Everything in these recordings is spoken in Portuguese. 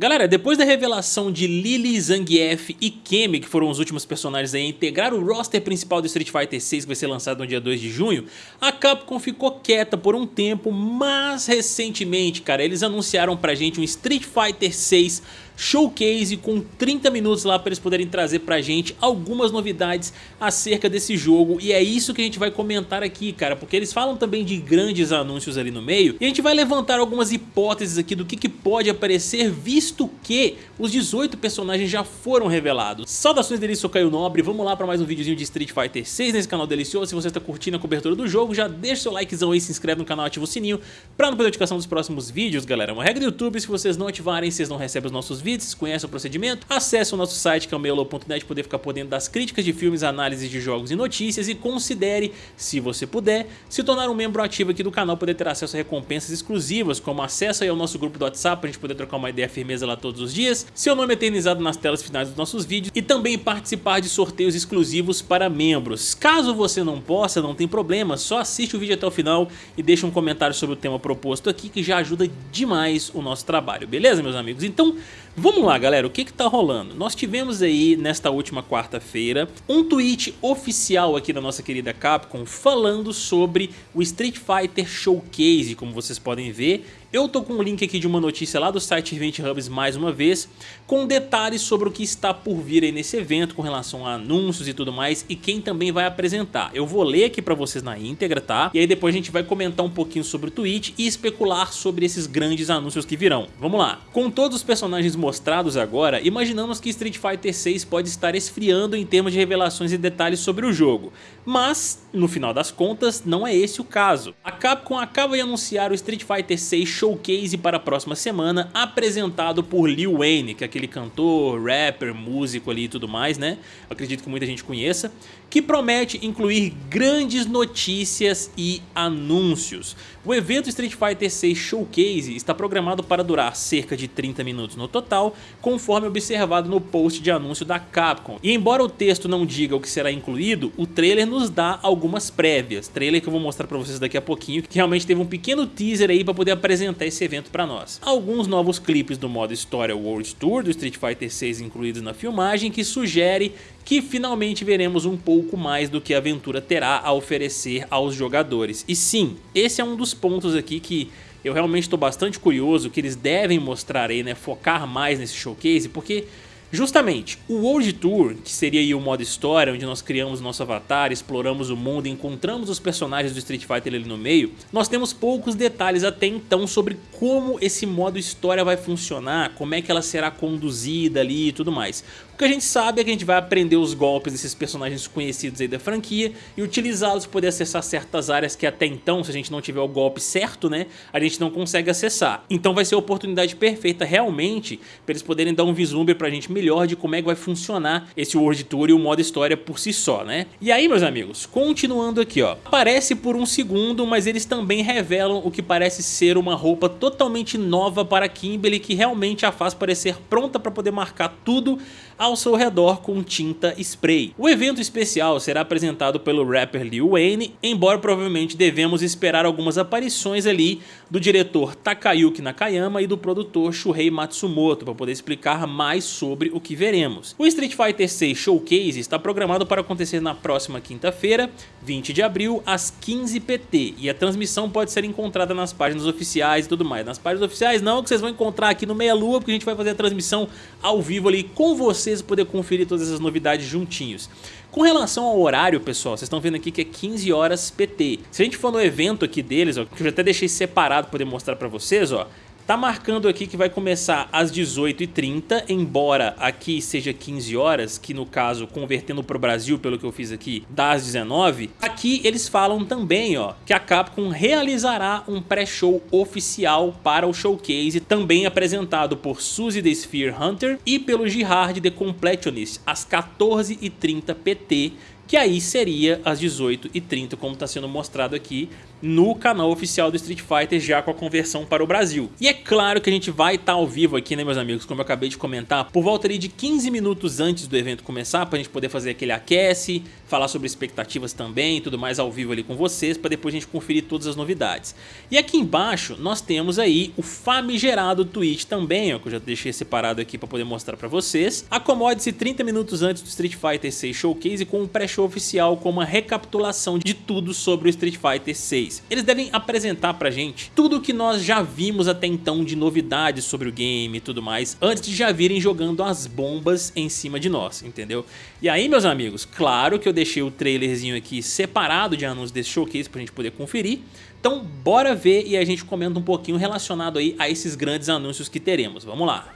Galera, depois da revelação de Lily, Zangief e Kemi, que foram os últimos personagens a integrar o roster principal do Street Fighter 6 que vai ser lançado no dia 2 de junho, a Capcom ficou quieta por um tempo, mas recentemente, cara, eles anunciaram pra gente um Street Fighter 6 showcase com 30 minutos lá para eles poderem trazer pra gente algumas novidades acerca desse jogo e é isso que a gente vai comentar aqui, cara, porque eles falam também de grandes anúncios ali no meio e a gente vai levantar algumas hipóteses aqui do que, que pode aparecer visto que os 18 personagens já foram revelados. Saudações delícia, sou Caio Nobre, vamos lá para mais um videozinho de Street Fighter 6 nesse canal delicioso, se você está curtindo a cobertura do jogo já deixa seu likezão aí, se inscreve no canal, ativa o sininho para não perder a notificação dos próximos vídeos, galera. É uma regra do YouTube, se vocês não ativarem, vocês não recebem os nossos vídeos vídeos, vocês conhecem o procedimento, acesse o nosso site que é o meiolo.net poder ficar por dentro das críticas de filmes, análises de jogos e notícias e considere, se você puder, se tornar um membro ativo aqui do canal, poder ter acesso a recompensas exclusivas, como acesso aí ao nosso grupo do WhatsApp, pra gente poder trocar uma ideia firmeza lá todos os dias, seu nome eternizado nas telas finais dos nossos vídeos e também participar de sorteios exclusivos para membros. Caso você não possa, não tem problema, só assiste o vídeo até o final e deixa um comentário sobre o tema proposto aqui que já ajuda demais o nosso trabalho, beleza meus amigos? Então Vamos lá galera, o que que tá rolando? Nós tivemos aí nesta última quarta-feira um tweet oficial aqui da nossa querida Capcom falando sobre o Street Fighter Showcase, como vocês podem ver eu tô com um link aqui de uma notícia lá do site Event Hubs mais uma vez, com detalhes sobre o que está por vir aí nesse evento com relação a anúncios e tudo mais e quem também vai apresentar. Eu vou ler aqui pra vocês na íntegra, tá? E aí depois a gente vai comentar um pouquinho sobre o tweet e especular sobre esses grandes anúncios que virão. Vamos lá. Com todos os personagens mostrados agora, imaginamos que Street Fighter 6 pode estar esfriando em termos de revelações e detalhes sobre o jogo. Mas, no final das contas, não é esse o caso. A Capcom acaba de anunciar o Street Fighter 6 showcase para a próxima semana, apresentado por Lil Wayne, que é aquele cantor, rapper, músico ali e tudo mais, né? Acredito que muita gente conheça, que promete incluir grandes notícias e anúncios. O evento Street Fighter 6 Showcase está programado para durar cerca de 30 minutos no total, conforme observado no post de anúncio da Capcom. E embora o texto não diga o que será incluído, o trailer nos dá algumas prévias. Trailer que eu vou mostrar para vocês daqui a pouquinho, que realmente teve um pequeno teaser aí para poder apresentar esse evento para nós. Alguns novos clipes do modo História World Tour do Street Fighter 6 incluídos na filmagem, que sugere que finalmente veremos um pouco mais do que a aventura terá a oferecer aos jogadores. E sim, esse é um dos pontos aqui que eu realmente estou bastante curioso que eles devem mostrar aí, né, focar mais nesse showcase, porque Justamente, o World Tour, que seria o modo história, onde nós criamos nosso avatar, exploramos o mundo e encontramos os personagens do Street Fighter ali no meio, nós temos poucos detalhes até então sobre como esse modo história vai funcionar, como é que ela será conduzida ali e tudo mais. O que a gente sabe é que a gente vai aprender os golpes desses personagens conhecidos aí da franquia e utilizá-los para poder acessar certas áreas que até então, se a gente não tiver o golpe certo, né, a gente não consegue acessar. Então vai ser a oportunidade perfeita realmente para eles poderem dar um vislumbre pra gente melhor de como é que vai funcionar esse World Tour e o modo história por si só, né? E aí, meus amigos, continuando aqui, ó, aparece por um segundo, mas eles também revelam o que parece ser uma roupa totalmente nova para Kimberly que realmente a faz parecer pronta para poder marcar tudo ao seu redor com tinta spray. O evento especial será apresentado pelo rapper Lil Wayne, embora provavelmente devemos esperar algumas aparições ali do diretor Takayuki Nakayama e do produtor Shuhei Matsumoto para poder explicar mais sobre o que veremos. O Street Fighter 6 Showcase está programado para acontecer na próxima quinta-feira, 20 de abril, às 15 PT, e a transmissão pode ser encontrada nas páginas oficiais e tudo mais. Nas páginas oficiais não, que vocês vão encontrar aqui no Meia Lua, porque a gente vai fazer a transmissão ao vivo ali com você vocês poder conferir todas essas novidades juntinhos. Com relação ao horário, pessoal, vocês estão vendo aqui que é 15 horas PT. Se a gente for no evento aqui deles, ó, que eu já até deixei separado para poder mostrar para vocês, ó, Tá marcando aqui que vai começar às 18h30, embora aqui seja 15 horas, que no caso, convertendo para o Brasil, pelo que eu fiz aqui, das 19 Aqui eles falam também ó, que a Capcom realizará um pré-show oficial para o showcase, também apresentado por Suzy the Sphere Hunter e pelo Gerard the Completionist, às 14h30 PT, que aí seria às 18h30, como está sendo mostrado aqui no canal oficial do Street Fighter, já com a conversão para o Brasil. E é claro que a gente vai estar tá ao vivo aqui, né meus amigos, como eu acabei de comentar, por volta ali de 15 minutos antes do evento começar, para a gente poder fazer aquele aquece, falar sobre expectativas também e tudo mais ao vivo ali com vocês, para depois a gente conferir todas as novidades. E aqui embaixo nós temos aí o famigerado tweet também, ó, que eu já deixei separado aqui para poder mostrar para vocês. Acomode-se 30 minutos antes do Street Fighter 6 Showcase com um pré-show oficial com uma recapitulação de tudo sobre o Street Fighter 6. Eles devem apresentar pra gente tudo o que nós já vimos até então de novidades sobre o game e tudo mais, antes de já virem jogando as bombas em cima de nós, entendeu? E aí, meus amigos, claro que eu deixei o trailerzinho aqui separado de anúncios desse showcase pra gente poder conferir, então bora ver e a gente comenta um pouquinho relacionado aí a esses grandes anúncios que teremos, vamos lá.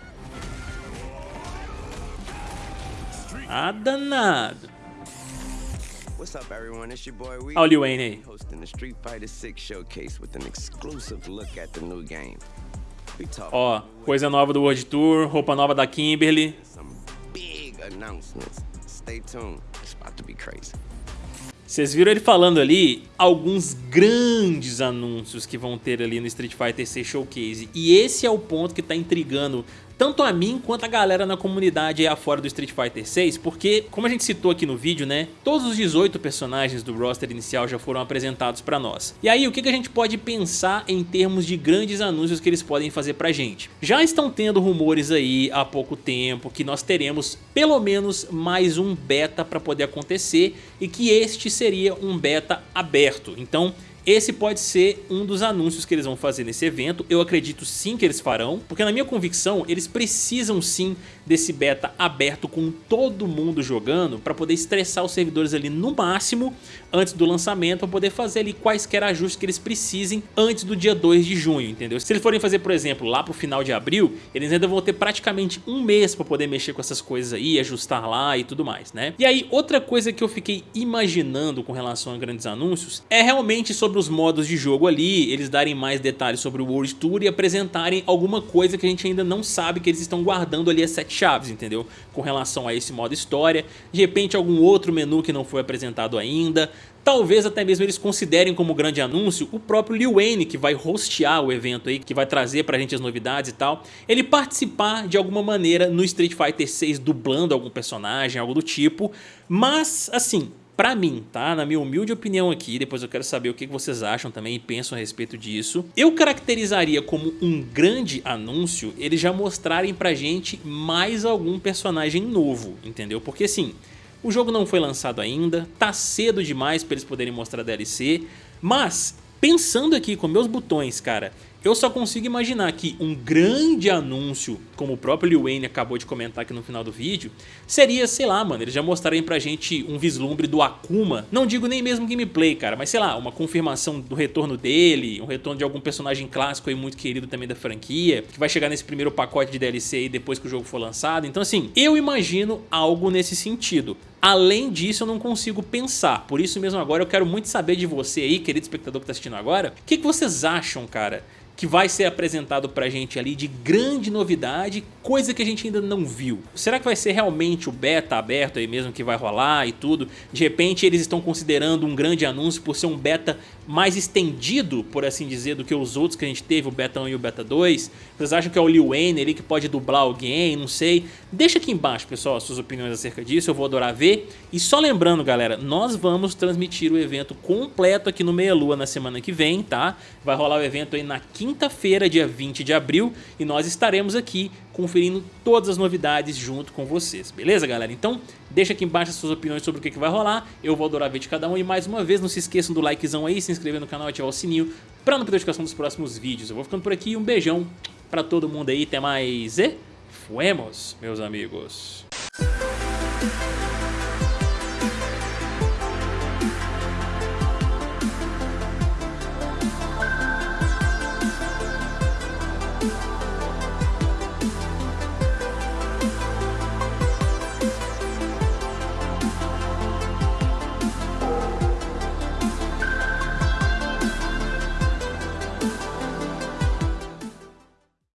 Ah, danado. What's up everyone, it's your boy Wee. Olha o Wayne aí. Hosting the Street Fighter 6 showcase with an exclusive look at the new game. Ó, coisa nova do World Tour, roupa nova da Kimberly. Vocês viram ele falando ali alguns grandes anúncios que vão ter ali no Street Fighter 6 Showcase. E esse é o ponto que está intrigando tanto a mim quanto a galera na comunidade aí afora do Street Fighter 6, porque, como a gente citou aqui no vídeo, né, todos os 18 personagens do roster inicial já foram apresentados pra nós. E aí, o que, que a gente pode pensar em termos de grandes anúncios que eles podem fazer pra gente? Já estão tendo rumores aí há pouco tempo que nós teremos pelo menos mais um beta pra poder acontecer e que este seria um beta aberto. Então, esse pode ser um dos anúncios que eles vão fazer nesse evento, eu acredito sim que eles farão, porque na minha convicção eles precisam sim desse beta aberto com todo mundo jogando para poder estressar os servidores ali no máximo antes do lançamento, para poder fazer ali quaisquer ajustes que eles precisem antes do dia 2 de junho, entendeu? Se eles forem fazer, por exemplo, lá pro final de abril, eles ainda vão ter praticamente um mês para poder mexer com essas coisas aí, ajustar lá e tudo mais, né? E aí, outra coisa que eu fiquei imaginando com relação a grandes anúncios é realmente sobre os modos de jogo ali, eles darem mais detalhes sobre o World Tour e apresentarem alguma coisa que a gente ainda não sabe que eles estão guardando ali as sete chaves, entendeu? Com relação a esse modo história, de repente algum outro menu que não foi apresentado ainda, Talvez até mesmo eles considerem como grande anúncio o próprio Lil Wayne, que vai hostear o evento aí, que vai trazer pra gente as novidades e tal, ele participar de alguma maneira no Street Fighter 6 dublando algum personagem, algo do tipo, mas assim, Pra mim, tá? Na minha humilde opinião aqui, depois eu quero saber o que vocês acham também e pensam a respeito disso. Eu caracterizaria como um grande anúncio eles já mostrarem pra gente mais algum personagem novo, entendeu? Porque assim, o jogo não foi lançado ainda, tá cedo demais pra eles poderem mostrar DLC, mas pensando aqui com meus botões, cara, eu só consigo imaginar que um grande anúncio, como o próprio Lil Wayne acabou de comentar aqui no final do vídeo, seria, sei lá, mano, eles já mostrarem pra gente um vislumbre do Akuma. Não digo nem mesmo gameplay, cara, mas sei lá, uma confirmação do retorno dele, um retorno de algum personagem clássico aí muito querido também da franquia, que vai chegar nesse primeiro pacote de DLC aí depois que o jogo for lançado. Então assim, eu imagino algo nesse sentido. Além disso, eu não consigo pensar. Por isso mesmo agora eu quero muito saber de você aí, querido espectador que está assistindo agora. O que, que vocês acham, cara? Que vai ser apresentado pra gente ali de grande novidade, coisa que a gente ainda não viu. Será que vai ser realmente o beta aberto aí mesmo que vai rolar e tudo? De repente eles estão considerando um grande anúncio por ser um beta mais estendido, por assim dizer, do que os outros que a gente teve, o beta 1 e o beta 2? Vocês acham que é o Lil Wayne ali que pode dublar alguém? Não sei. Deixa aqui embaixo, pessoal, suas opiniões acerca disso, eu vou adorar ver. E só lembrando, galera, nós vamos transmitir o evento completo aqui no Meia Lua na semana que vem, tá? Vai rolar o evento aí na quinta-feira, dia 20 de abril, e nós estaremos aqui conferindo todas as novidades junto com vocês, beleza galera? Então deixa aqui embaixo as suas opiniões sobre o que, que vai rolar, eu vou adorar ver de cada um e mais uma vez não se esqueçam do likezão aí, se inscrever no canal e ativar o sininho para não perder a notificação dos próximos vídeos. Eu vou ficando por aqui, um beijão para todo mundo aí, até mais e fuemos, meus amigos.